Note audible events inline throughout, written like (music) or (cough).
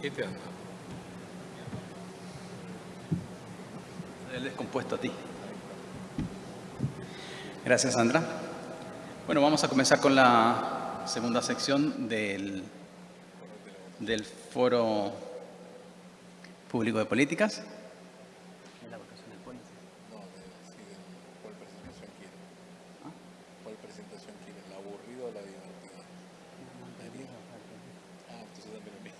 ¿Qué? El descompuesto a ti. Gracias, Sandra. Bueno, vamos a comenzar con la segunda sección del, del Foro Público de Políticas. ¿Cuál presentación quiere? ¿Cuál presentación quiere? ¿La aburrida o la divertida? Ah, entonces también a mí.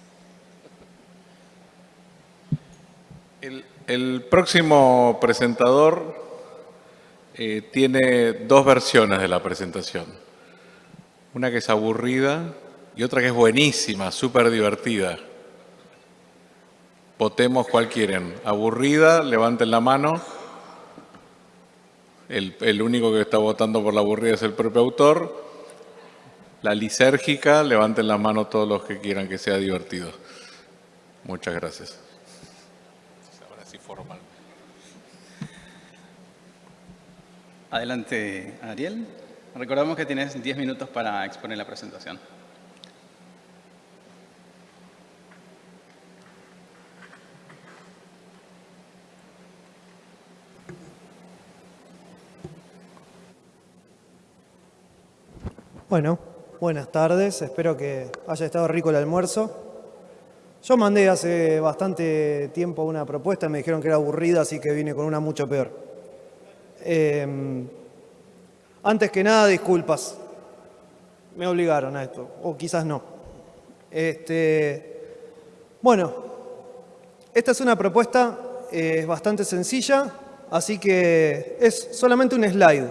El, próximo presentador eh, tiene dos versiones de la presentación. Una que es aburrida y otra que es buenísima, súper divertida. Votemos cuál quieren. Aburrida, levanten la mano. El, el único que está votando por la aburrida es el propio autor. La lisérgica, levanten la mano todos los que quieran que sea divertido. Muchas gracias. Formal. Adelante, Ariel. Recordamos que tienes 10 minutos para exponer la presentación. Bueno, buenas tardes. Espero que haya estado rico el almuerzo. Yo mandé hace bastante tiempo una propuesta, me dijeron que era aburrida, así que vine con una mucho peor. Eh, antes que nada, disculpas. Me obligaron a esto, o quizás no. Este, bueno, esta es una propuesta eh, bastante sencilla, así que es solamente un slide.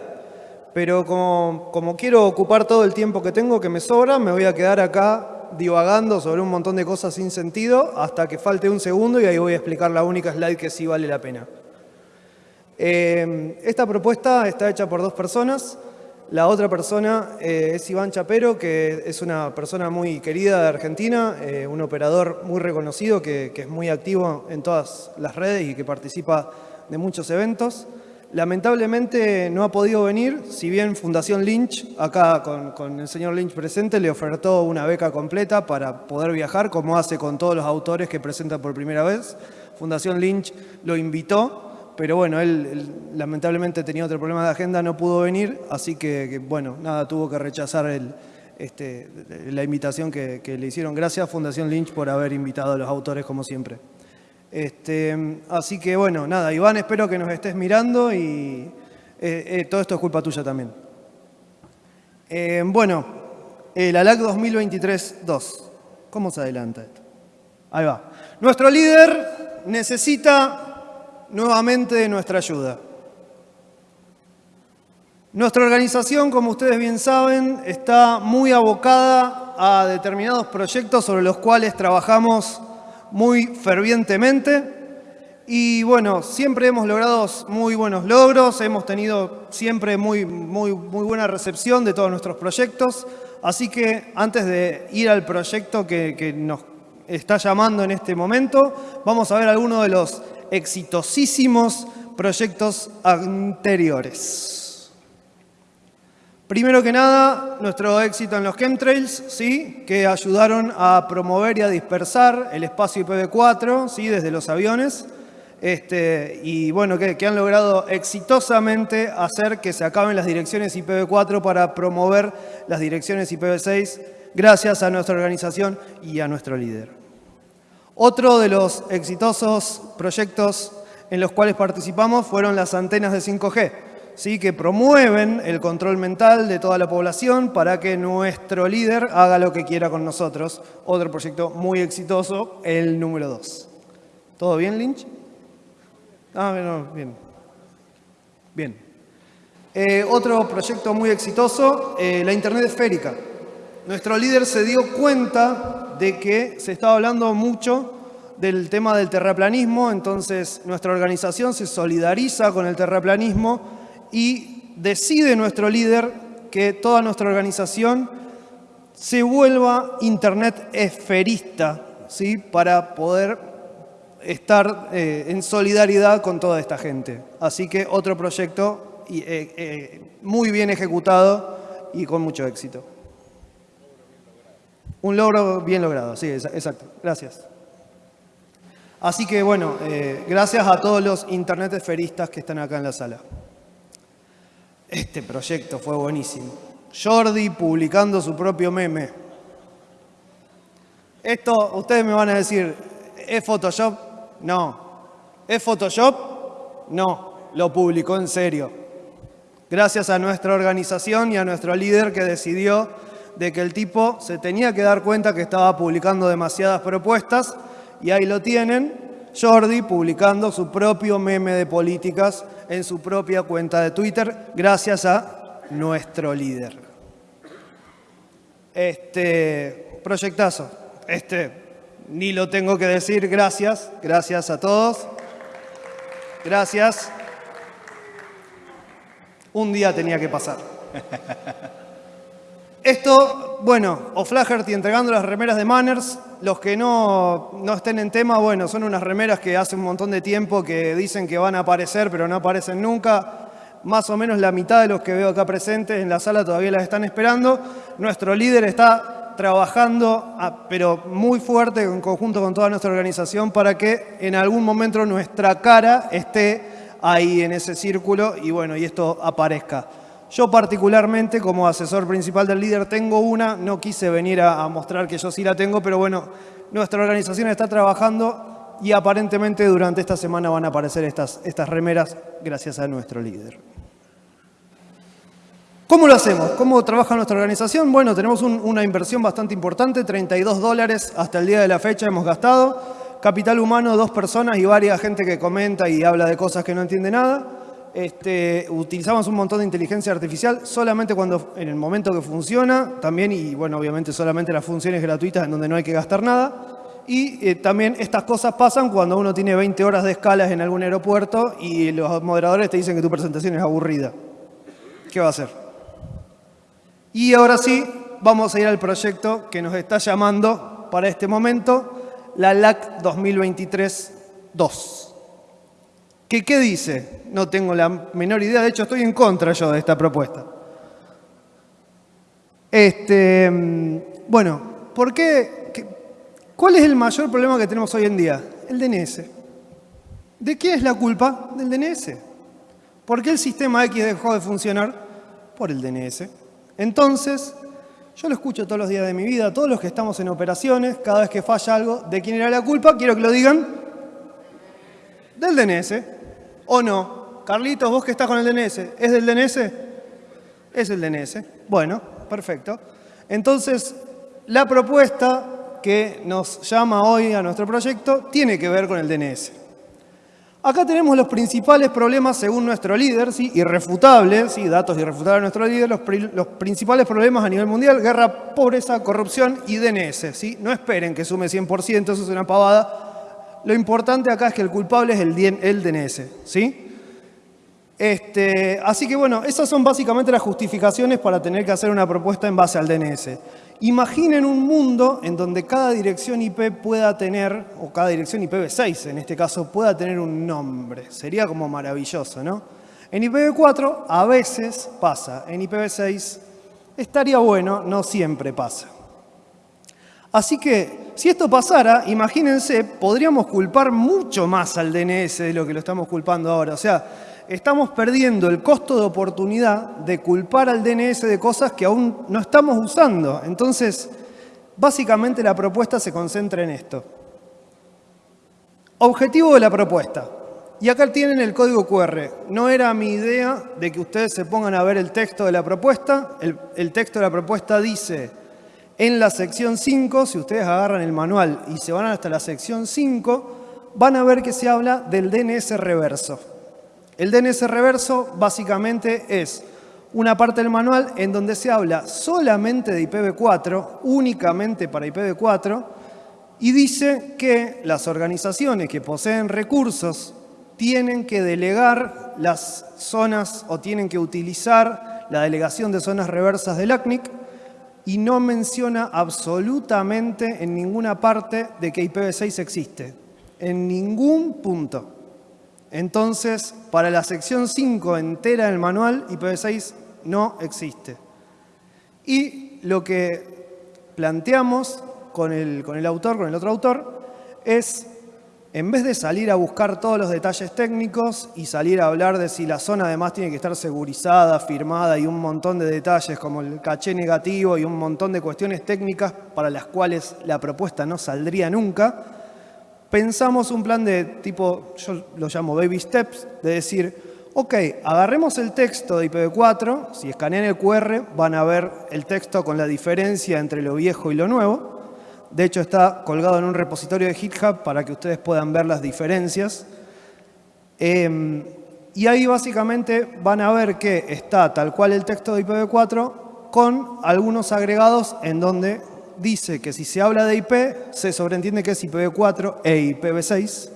Pero como, como quiero ocupar todo el tiempo que tengo, que me sobra, me voy a quedar acá divagando sobre un montón de cosas sin sentido hasta que falte un segundo y ahí voy a explicar la única slide que sí vale la pena. Eh, esta propuesta está hecha por dos personas. La otra persona eh, es Iván Chapero, que es una persona muy querida de Argentina, eh, un operador muy reconocido que, que es muy activo en todas las redes y que participa de muchos eventos. Lamentablemente no ha podido venir, si bien Fundación Lynch, acá con, el señor Lynch presente, le ofertó una beca completa para poder viajar, como hace con todos los autores que presenta por primera vez. Fundación Lynch lo invitó, pero bueno, él, lamentablemente tenía otro problema de agenda, no pudo venir, así que, que bueno, nada, tuvo que rechazar el, este, la invitación que, que le hicieron. Gracias Fundación Lynch por haber invitado a los autores como siempre. Este, así que bueno, nada, Iván, espero que nos estés mirando y eh, eh, todo esto es culpa tuya también. Eh, bueno, el ALAC 2023-2. ¿Cómo se adelanta esto? Ahí va. Nuestro líder necesita nuevamente nuestra ayuda. Nuestra organización, como ustedes bien saben, está muy abocada a determinados proyectos sobre los cuales trabajamos muy fervientemente y bueno, siempre hemos logrado muy buenos logros, hemos tenido siempre muy, muy, muy buena recepción de todos nuestros proyectos, así que antes de ir al proyecto que, que nos está llamando en este momento, vamos a ver algunos de los exitosísimos proyectos anteriores. Primero que nada, nuestro éxito en los chemtrails, ¿sí? que ayudaron a promover y a dispersar el espacio IPv4 ¿sí? desde los aviones. Este, y bueno, que, que, han logrado exitosamente hacer que se acaben las direcciones IPv4 para promover las direcciones IPv6 gracias a nuestra organización y a nuestro líder. Otro de los exitosos proyectos en los cuales participamos fueron las antenas de 5G. ¿Sí? que promueven el control mental de toda la población para que nuestro líder haga lo que quiera con nosotros. Otro proyecto muy exitoso, el número 2. ¿Todo bien, Lynch? Ah, bueno, bien. Bien. Eh, otro proyecto muy exitoso, eh, la Internet esférica. Nuestro líder se dio cuenta de que se estaba hablando mucho del tema del terraplanismo, entonces nuestra organización se solidariza con el terraplanismo y decide nuestro líder que toda nuestra organización se vuelva Internet esferista, ¿sí? para poder estar eh, en solidaridad con toda esta gente. Así que otro proyecto eh, eh, muy bien ejecutado y con mucho éxito. Un logro bien logrado, sí, exacto. Gracias. Así que bueno, gracias a todos los internet esferistas que están acá en la sala. Este proyecto fue buenísimo. Jordi publicando su propio meme. Esto, ustedes me van a decir, ¿es Photoshop? No. ¿Es Photoshop? No. Lo publicó en serio. Gracias a nuestra organización y a nuestro líder que decidió de que el tipo se tenía que dar cuenta que estaba publicando demasiadas propuestas y ahí lo tienen, Jordi publicando su propio meme de políticas en su propia cuenta de Twitter, gracias a nuestro líder. Este proyectazo, este ni lo tengo que decir, gracias, gracias a todos. Gracias. Un día tenía que pasar. Esto, bueno, O'Flaherty entregando las remeras de Manners. Los que no, no estén en tema, bueno, son unas remeras que hace un montón de tiempo que dicen que van a aparecer, pero no aparecen nunca. Más o menos la mitad de los que veo acá presentes en la sala todavía las están esperando. Nuestro líder está trabajando, ah, pero muy fuerte en conjunto con toda nuestra organización para que en algún momento nuestra cara esté ahí en ese círculo y bueno, y esto aparezca. Yo particularmente, como asesor principal del líder, tengo una, no quise venir a, mostrar que yo sí la tengo, pero bueno, nuestra organización está trabajando y aparentemente durante esta semana van a aparecer estas, estas remeras gracias a nuestro líder. ¿Cómo lo hacemos? ¿Cómo trabaja nuestra organización? Bueno, tenemos una inversión bastante importante, 32 dólares hasta el día de la fecha hemos gastado. Capital humano, dos personas y varias gente que comenta y habla de cosas que no entiende nada. Este, utilizamos un montón de inteligencia artificial solamente cuando en el momento que funciona, también, y bueno, obviamente solamente las funciones gratuitas en donde no hay que gastar nada. Y eh, también estas cosas pasan cuando uno tiene 20 horas de escalas en algún aeropuerto y los moderadores te dicen que tu presentación es aburrida. ¿Qué va a hacer? Y ahora sí, vamos a ir al proyecto que nos está llamando para este momento, la LAC 2023-2. ¿Qué, ¿Qué dice? No tengo la menor idea, de hecho estoy en contra yo de esta propuesta. Este, bueno, ¿por qué? ¿Cuál es el mayor problema que tenemos hoy en día? El DNS. ¿De qué es la culpa? Del DNS. ¿Por qué el sistema X dejó de funcionar? Por el DNS. Entonces, yo lo escucho todos los días de mi vida, todos los que estamos en operaciones, cada vez que falla algo, ¿de quién era la culpa? Quiero que lo digan. Del DNS. ¿O no? Carlitos, vos que estás con el DNS, ¿es del DNS? Es el DNS. Bueno, perfecto. Entonces, la propuesta que nos llama hoy a nuestro proyecto tiene que ver con el DNS. Acá tenemos los principales problemas según nuestro líder, ¿sí? irrefutables, ¿sí? datos irrefutables de nuestro líder, los, principales problemas a nivel mundial, guerra, pobreza, corrupción y DNS. ¿sí? No esperen que sume 100%, eso es una pavada. Lo importante acá es que el culpable es el, DNS. ¿sí? Este, así que bueno, esas son básicamente las justificaciones para tener que hacer una propuesta en base al DNS. Imaginen un mundo en donde cada dirección IP pueda tener, o cada dirección IPv6 en este caso, pueda tener un nombre. Sería como maravilloso, ¿no? En IPv4 a veces pasa, en IPv6 estaría bueno, no siempre pasa. Así que, si esto pasara, imagínense, podríamos culpar mucho más al DNS de lo que lo estamos culpando ahora. O sea, estamos perdiendo el costo de oportunidad de culpar al DNS de cosas que aún no estamos usando. Entonces, básicamente la propuesta se concentra en esto. Objetivo de la propuesta. Y acá tienen el código QR. No era mi idea de que ustedes se pongan a ver el texto de la propuesta. El, el texto de la propuesta dice, en la sección 5, si ustedes agarran el manual y se van hasta la sección 5, van a ver que se habla del DNS reverso. El DNS reverso básicamente es una parte del manual en donde se habla solamente de IPv4, únicamente para IPv4, y dice que las organizaciones que poseen recursos tienen que delegar las zonas o tienen que utilizar la delegación de zonas reversas del ACNIC y no menciona absolutamente en ninguna parte de que IPv6 existe. En ningún punto. Entonces, para la sección 5 entera del manual, IPv6 no existe. Y lo que planteamos con el, con el autor, con el otro autor, es en vez de salir a buscar todos los detalles técnicos y salir a hablar de si la zona además tiene que estar segurizada, firmada y un montón de detalles como el caché negativo y un montón de cuestiones técnicas para las cuales la propuesta no saldría nunca, pensamos un plan de tipo, yo lo llamo baby steps, de decir, ok, agarremos el texto de IPv4, si escanean el QR van a ver el texto con la diferencia entre lo viejo y lo nuevo, de hecho, está colgado en un repositorio de GitHub para que ustedes puedan ver las diferencias. Em, y ahí básicamente van a ver que está tal cual el texto de IPv4 con algunos agregados en donde dice que si se habla de IP, se sobreentiende que es IPv4 e IPv6.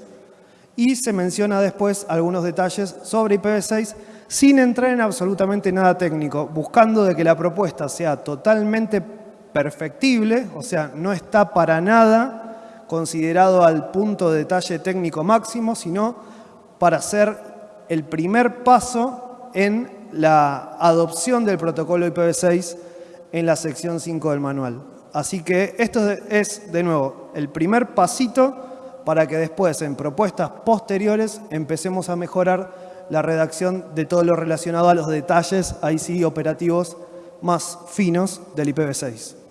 Y se menciona después algunos detalles sobre IPv6 sin entrar en absolutamente nada técnico, buscando de que la propuesta sea totalmente perfectible, o sea, no está para nada considerado al punto de detalle técnico máximo, sino para ser el primer paso en la adopción del protocolo IPv6 en la sección 5 del manual. Así que esto es, de nuevo, el primer pasito para que después, en propuestas posteriores, empecemos a mejorar la redacción de todo lo relacionado a los detalles, ahí sí, operativos más finos del IPv6.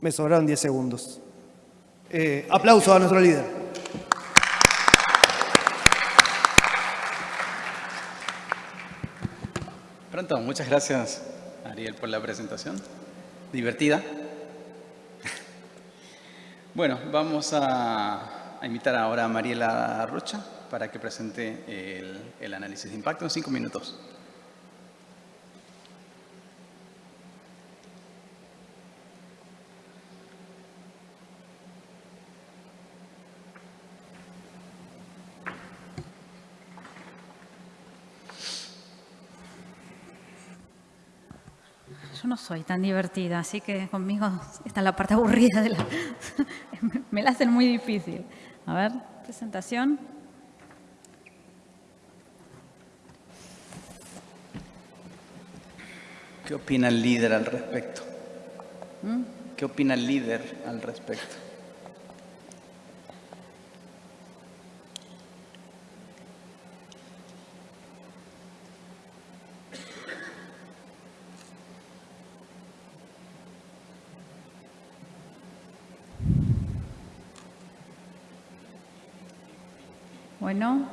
Me sobraron 10 segundos. Eh, aplauso a nuestro líder. Pronto, muchas gracias Ariel por la presentación. Divertida. Bueno, vamos a, invitar ahora a Mariela Rocha para que presente el, el análisis de impacto en cinco minutos. No soy tan divertida, así que conmigo está la parte aburrida. De la... (laughs) Me la hacen muy difícil. A ver, presentación. ¿Qué opina el líder al respecto? ¿Mm? ¿Qué opina el líder al respecto? Bueno.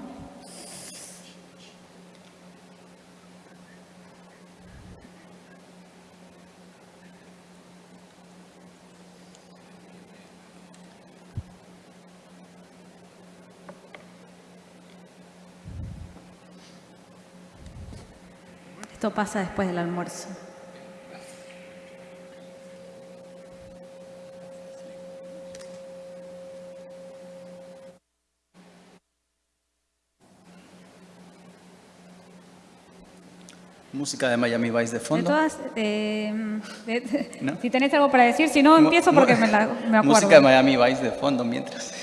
Esto pasa después del almuerzo. Música de Miami Vice de fondo. De todas, eh, si tenés algo para decir, si no, empiezo porque me, la, me, (laughs) acuerdo. Música de Miami Vice de fondo mientras.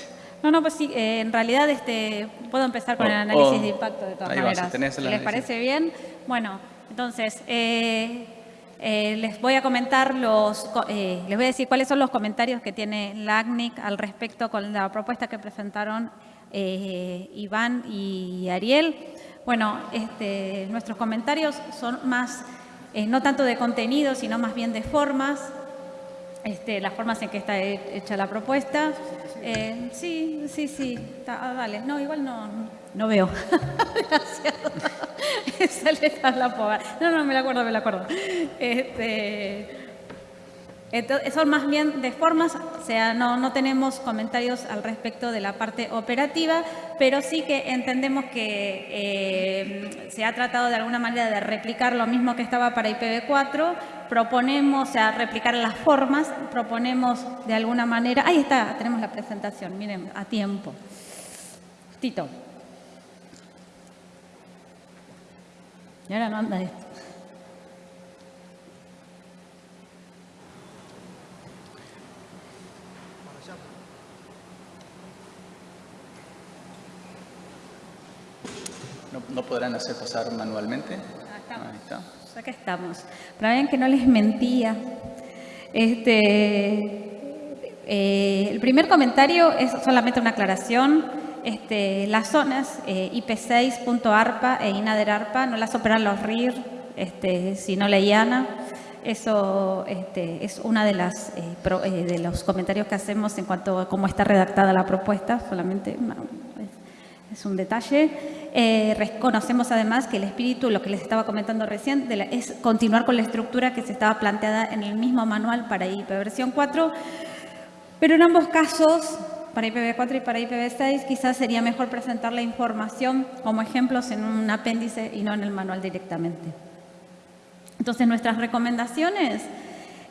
No, no, pues sí, eh, en realidad este, puedo empezar con el oh, análisis oh. de impacto de todas maneras. si les parece bien. Bueno, entonces, eh, les voy a comentar los, les voy a decir cuáles son los comentarios que tiene la ACNIC al respecto con la propuesta que presentaron Iván y Ariel. Bueno, este, nuestros comentarios son más, eh, no tanto de contenido, sino más bien de formas, este, las formas en que está hecha la propuesta. Eh, sí, sí, sí, ah, dale. No, igual no, no veo. (laughs) Gracias. (laughs) la No, no, me la acuerdo, me la acuerdo. Este, son más bien de formas, o sea, no, no, tenemos comentarios al respecto de la parte operativa, pero sí que entendemos que eh, se ha tratado de alguna manera de replicar lo mismo que estaba para IPv4, proponemos, o sea, replicar las formas, proponemos de alguna manera, ahí está, tenemos la presentación, miren, a tiempo. Tito. Y ahora no anda esto. ¿No, podrán hacer pasar manualmente? Ahí está. Acá estamos. Para ver que no les mentía. Este, eh, el primer comentario es solamente una aclaración. este, las zonas eh, IP6.ARPA e INADER-ARPA no las operan los RIR, este, sino la IANA. Eso este, es uno de, las, eh, eh, de los comentarios que hacemos en cuanto a cómo está redactada la propuesta, solamente es, un detalle. Reconocemos además que el espíritu, lo que les estaba comentando recién, es continuar con la estructura que se estaba planteada en el mismo manual para IP versión 4, pero en ambos casos para IPv4 y para IPv6 quizás sería mejor presentar la información como ejemplos en un apéndice y no en el manual directamente. Entonces nuestras recomendaciones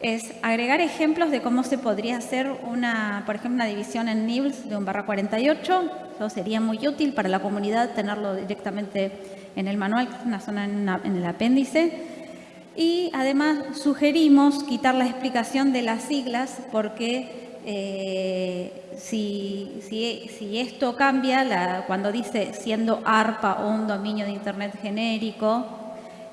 es agregar ejemplos de cómo se podría hacer una, por ejemplo, una división en nibbles de un barra 48. Eso sería muy útil para la comunidad tenerlo directamente en el manual, una zona en el apéndice. Y además sugerimos quitar la explicación de las siglas porque eh, si, esto cambia, cuando dice siendo ARPA o un dominio de Internet genérico,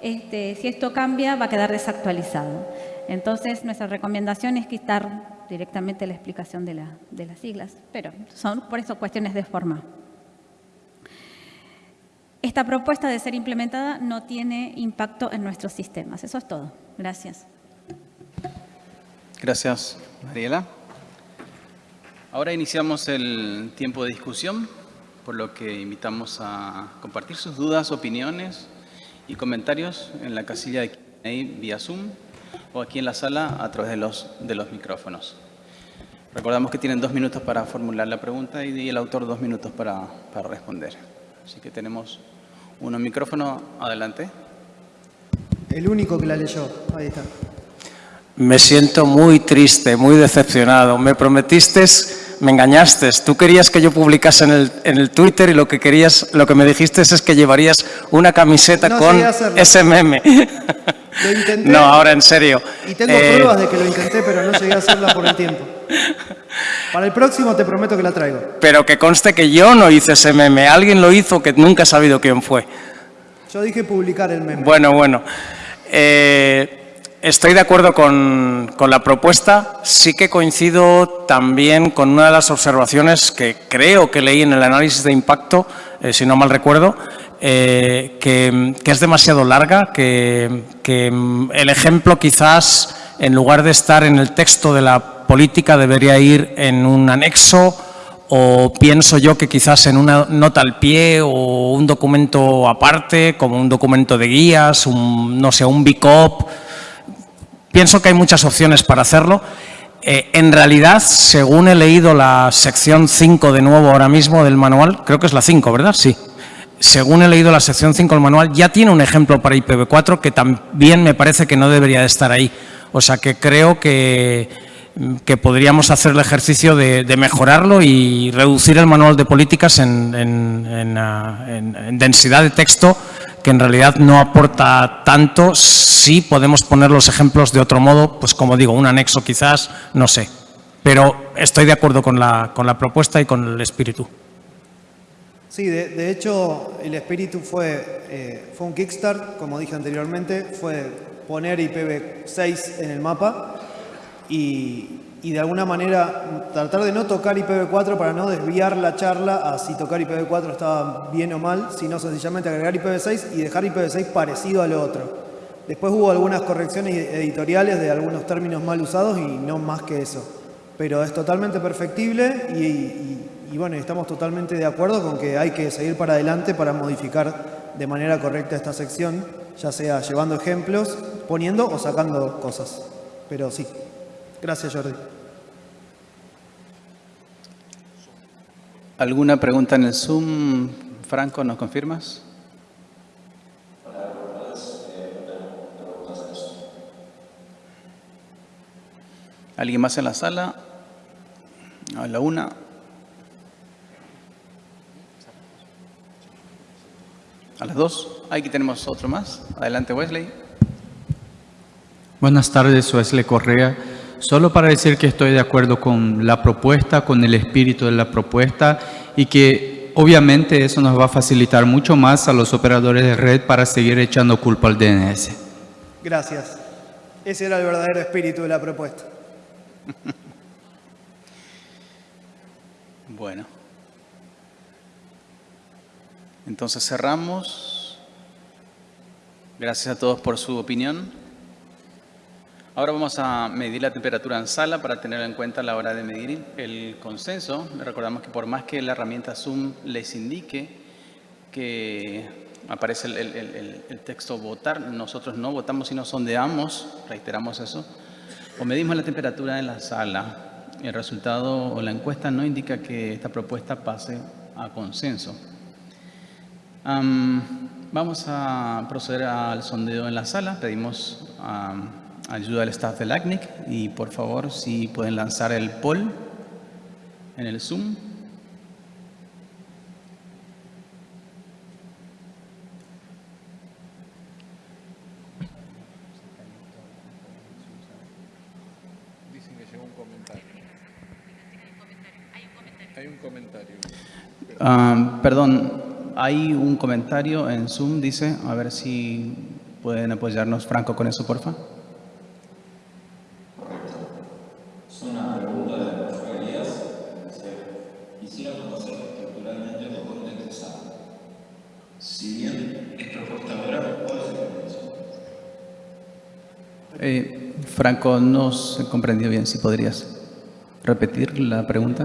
este, si esto cambia va a quedar desactualizado. Entonces, nuestra recomendación es quitar directamente la explicación de, de las siglas, pero son por eso cuestiones de forma. Esta propuesta de ser implementada no tiene impacto en nuestros sistemas. Eso es todo. Gracias. Gracias, Mariela. Ahora iniciamos el tiempo de discusión, por lo que invitamos a compartir sus dudas, opiniones y comentarios en la casilla de Q&A vía Zoom o aquí en la sala a través de los, de los micrófonos. Recordamos que tienen dos minutos para formular la pregunta y el autor dos minutos para, para responder. Así que tenemos uno micrófono. Adelante. El único que la leyó. Ahí está. Me siento muy triste, muy decepcionado. Me prometiste me engañaste. Tú querías que yo publicase en el, en el Twitter y lo que querías, lo que me dijiste es que llevarías una camiseta con SMM. Lo (laughs) intenté. No, ahora en serio. Y tengo eh, pruebas de que lo intenté, pero no llegué a hacerla por el tiempo. Para el próximo te prometo que la traigo. Pero que conste que yo no hice ese meme. Alguien lo hizo que nunca he sabido quién fue. Yo dije publicar el meme. Bueno, bueno. Eh, Estoy de acuerdo con, la propuesta. Sí que coincido también con una de las observaciones que creo que leí en el análisis de impacto, eh, si no mal recuerdo, eh, que, es demasiado larga, que, mm, el ejemplo quizás, en lugar de estar en el texto de la política, debería ir en un anexo o pienso yo que quizás en una nota al pie o un documento aparte, como un documento de guías, un, no sé, un BICOP, Pienso que hay muchas opciones para hacerlo. Eh, en realidad, según he leído la sección 5 de nuevo ahora mismo del manual, creo que es la 5, ¿verdad? Sí. Según he leído la sección 5 del manual, ya tiene un ejemplo para IPv4 que también me parece que no debería de estar ahí. O sea que creo que, que podríamos hacer el ejercicio de, mejorarlo y reducir el manual de políticas en ah, densidad de texto que en realidad no aporta tanto, sí podemos poner los ejemplos de otro modo, pues como digo, un anexo quizás, no sé. Pero estoy de acuerdo con la, con la propuesta y con el espíritu. Sí, de, hecho el espíritu fue, eh, fue un Kickstart, como dije anteriormente, fue poner IPv6 en el mapa y y de alguna manera tratar de no tocar IPv4 para no desviar la charla a si tocar IPv4 estaba bien o mal, sino sencillamente agregar IPv6 y dejar IPv6 parecido al otro. Después hubo algunas correcciones editoriales de algunos términos mal usados y no más que eso. Pero es totalmente perfectible y, bueno, estamos totalmente de acuerdo con que hay que seguir para adelante para modificar de manera correcta esta sección, ya sea llevando ejemplos, poniendo o sacando cosas. Pero sí. Gracias, Jordi. ¿Alguna pregunta en el Zoom? Franco, ¿nos confirmas? ¿Alguien más en la sala? A la una. A las dos. Aquí tenemos otro más. Adelante, Wesley. Buenas tardes, Wesley Correa. Solo para decir que estoy de acuerdo con la propuesta, con el espíritu de la propuesta y que obviamente eso nos va a facilitar mucho más a los operadores de red para seguir echando culpa al DNS. Gracias. Ese era el verdadero espíritu de la propuesta. (laughs) bueno. Entonces cerramos. Gracias a todos por su opinión. Ahora vamos a medir la temperatura en sala para tener en cuenta a la hora de medir el consenso. Recordamos que por más que la herramienta Zoom les indique que aparece el, texto votar, nosotros no votamos sino sondeamos, reiteramos eso, o medimos la temperatura en la sala. El resultado o la encuesta no indica que esta propuesta pase a consenso. vamos a proceder al sondeo en la sala. Pedimos ayuda al staff del ACNIC y por favor si pueden lanzar el poll en el Zoom. Dicen que llegó un comentario. Hay un comentario. Ah, perdón, hay un comentario en Zoom, dice, a ver si pueden apoyarnos, Franco, con eso, por favor. Franco, no se comprendió bien. Si podrías repetir la pregunta.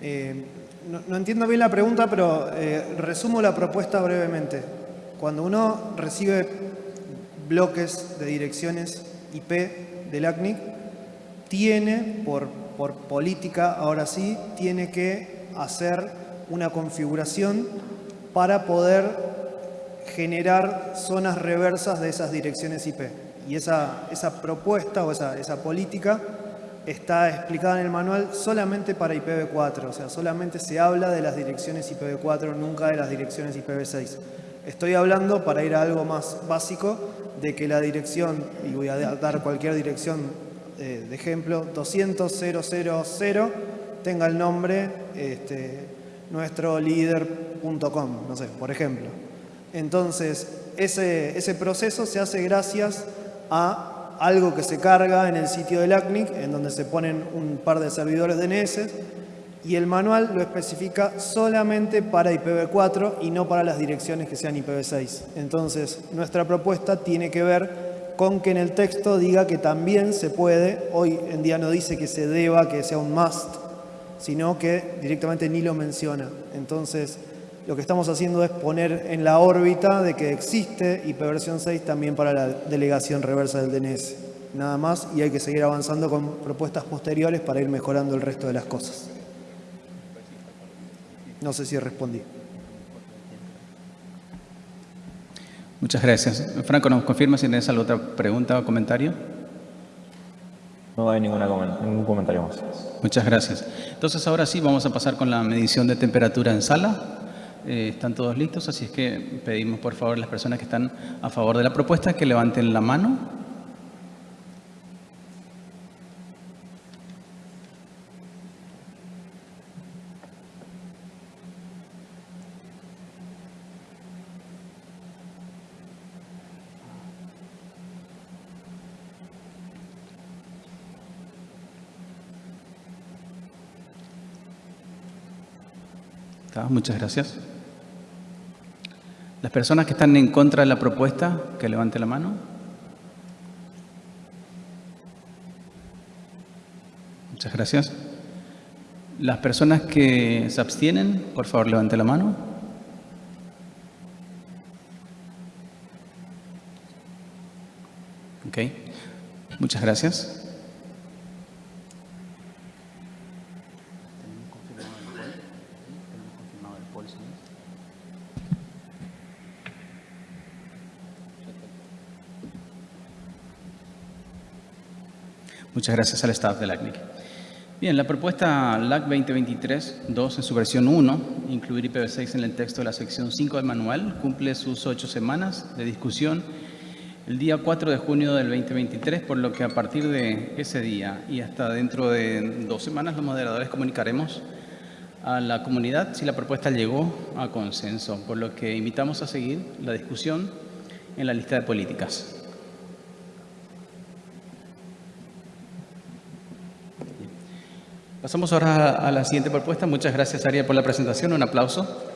Eh, no, entiendo bien la pregunta, pero eh, resumo la propuesta brevemente. Cuando uno recibe bloques de direcciones IP del ACNIC, tiene, por, por política, ahora sí, tiene que hacer una configuración para poder generar zonas reversas de esas direcciones IP. Y esa, esa propuesta o esa, esa política está explicada en el manual solamente para IPv4, o sea, solamente se habla de las direcciones IPv4, nunca de las direcciones IPv6. Estoy hablando, para ir a algo más básico, de que la dirección, y voy a dar cualquier dirección de ejemplo, 200.000 tenga el nombre este, nuestro líder.com, no sé, por ejemplo. Entonces, ese, ese proceso se hace gracias a algo que se carga en el sitio del ACNIC, en donde se ponen un par de servidores DNS, y el manual lo especifica solamente para IPv4 y no para las direcciones que sean IPv6. Entonces, nuestra propuesta tiene que ver con que en el texto diga que también se puede, hoy en día no dice que se deba, que sea un must, sino que directamente ni lo menciona. Entonces, lo que estamos haciendo es poner en la órbita de que existe ipv 6 también para la delegación reversa del DNS. Nada más y hay que seguir avanzando con propuestas posteriores para ir mejorando el resto de las cosas. No sé si respondí. Muchas gracias. Franco, ¿nos confirma si tienes alguna otra pregunta o comentario? No hay ninguna, ningún comentario más. Muchas gracias. Entonces ahora sí vamos a pasar con la medición de temperatura en sala. Eh, están todos listos, así es que pedimos por favor a las personas que están a favor de la propuesta que levanten la mano. Muchas gracias. Las personas que están en contra de la propuesta, que levante la mano. Muchas gracias. Las personas que se abstienen, por favor, levante la mano. Ok. Muchas gracias. Muchas gracias al staff de LACNIC. Bien, la propuesta LAC 2023-2 en su versión 1, incluir IPv6 en el texto de la sección 5 del manual, cumple sus ocho semanas de discusión el día 4 de junio del 2023, por lo que a partir de ese día y hasta dentro de dos semanas los moderadores comunicaremos a la comunidad si la propuesta llegó a consenso, por lo que invitamos a seguir la discusión en la lista de políticas. Pasamos ahora a la siguiente propuesta. Muchas gracias, Aria, por la presentación. Un aplauso.